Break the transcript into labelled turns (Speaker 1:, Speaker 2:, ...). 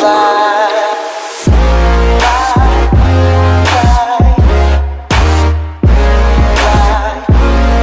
Speaker 1: fly